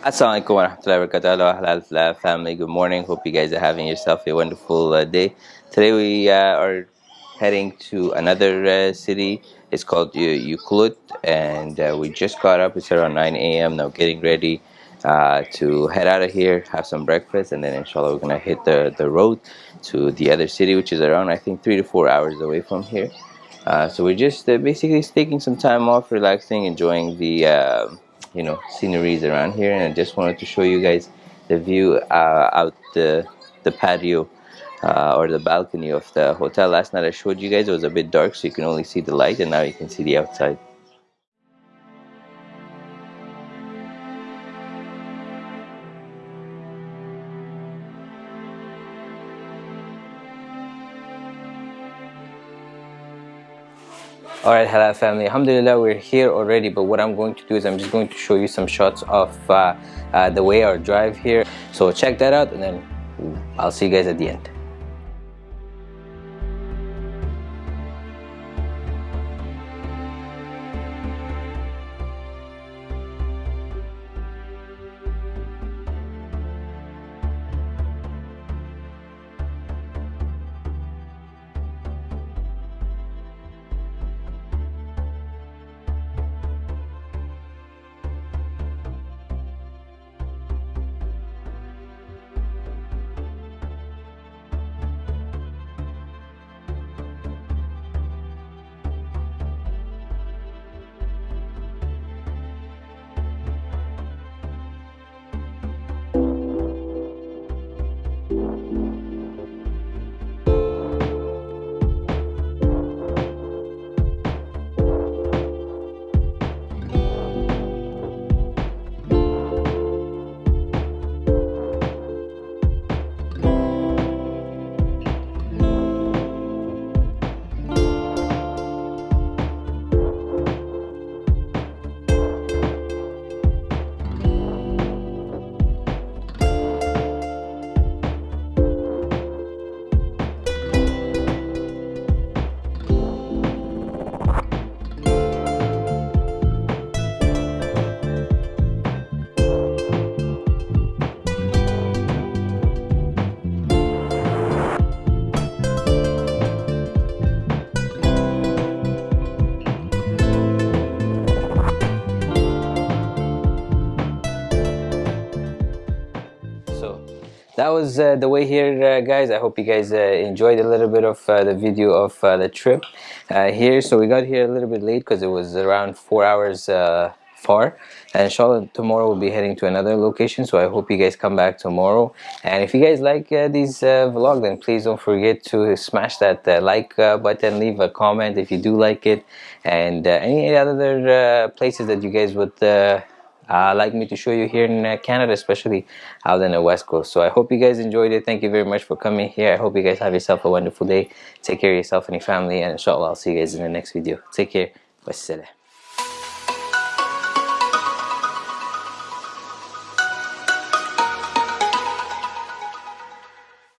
Assalamualaikum warahmatullahi wabarakatuh. Halal family. Good morning. Hope you guys are having yourself a wonderful uh, day. Today we uh, are heading to another uh, city. It's called Ucluelet and uh, we just got up. It's around 9 a.m. now getting ready uh, to head out of here have some breakfast and then inshallah we're gonna hit the the road to the other city which is around I think three to four hours away from here. Uh, so we're just basically taking some time off relaxing enjoying the you know sceneries around here and I just wanted to show you guys the view uh, out the the patio uh, or the balcony of the hotel. Last night I showed you guys it was a bit dark so you can only see the light and now you can see the outside Alright Halal family, Alhamdulillah we're here already but what I'm going to do is I'm just going to show you some shots of uh, uh, the way our drive here. So check that out and then I'll see you guys at the end. That was uh, the way here uh, guys. I hope you guys uh, enjoyed a little bit of uh, the video of uh, the trip uh, here. So we got here a little bit late because it was around four hours far. And inshallah tomorrow we'll be heading to another location. So i hope you guys come back tomorrow. And if you guys like uh, these uh, vlog then please don't forget to smash that uh, like button. Leave a comment if you do like it. And any other places that you guys would uh, like me to show you here in uh, Canada especially out in the west coast. So I hope you guys enjoyed it. Thank you very much for coming here. I hope you guys have yourself a wonderful day. Take care of yourself and your family and inshallah I'll see you guys in the next video. Take care. Wassalam